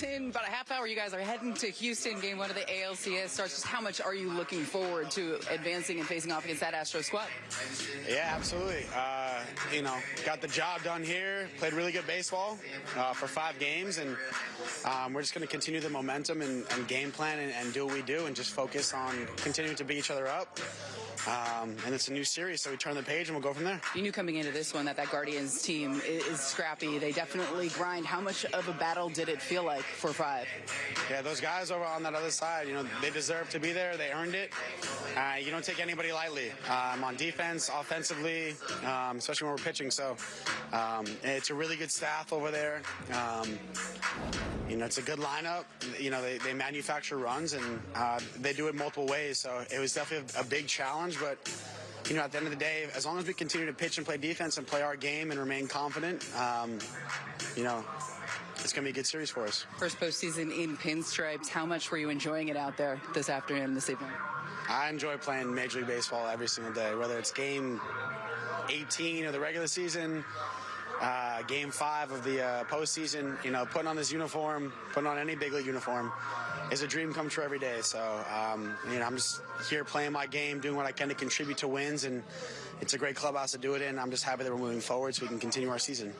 In about a half hour, you guys are heading to Houston. Game one of the ALCS starts. Just how much are you looking forward to advancing and facing off against that Astro squad? Yeah, absolutely. Uh, you know, got the job done here. Played really good baseball uh, for five games, and um, we're just going to continue the momentum and, and game plan and, and, do what we do, and just focus on continuing to beat each other up. Um, and it's a new series, so we turn the page and we'll go from there. You knew coming into this one that that Guardians team is, is scrappy. They definitely grind. How much of a battle did it feel like for five? Yeah, those guys over on that other side, you know, they deserve to be there. They earned it. Uh, you don't take anybody lightly um, on defense, offensively, um, especially when we're pitching. So um, it's a really good staff over there. Um, you know, it's a good lineup. You know, they, they manufacture runs and uh, they do it multiple ways. So it was definitely a, big big challenge, but you know, at the end of the day, as long as we continue to pitch and play defense and play our game and remain confident, um, you know, it's going to be a good series for us. First postseason in pinstripes. How much were you enjoying it out there this afternoon, this evening? I enjoy playing Major League Baseball every single day, whether it's game 18 of the regular season, uh, game five of the uh, postseason. You know, putting on this uniform, putting on any big league uniform, is a dream come true every day. So, um, you know, I'm just here playing my game, doing what I can to contribute to wins, and it's a great clubhouse to do it in. I'm just happy that we're moving forward so we can continue our season.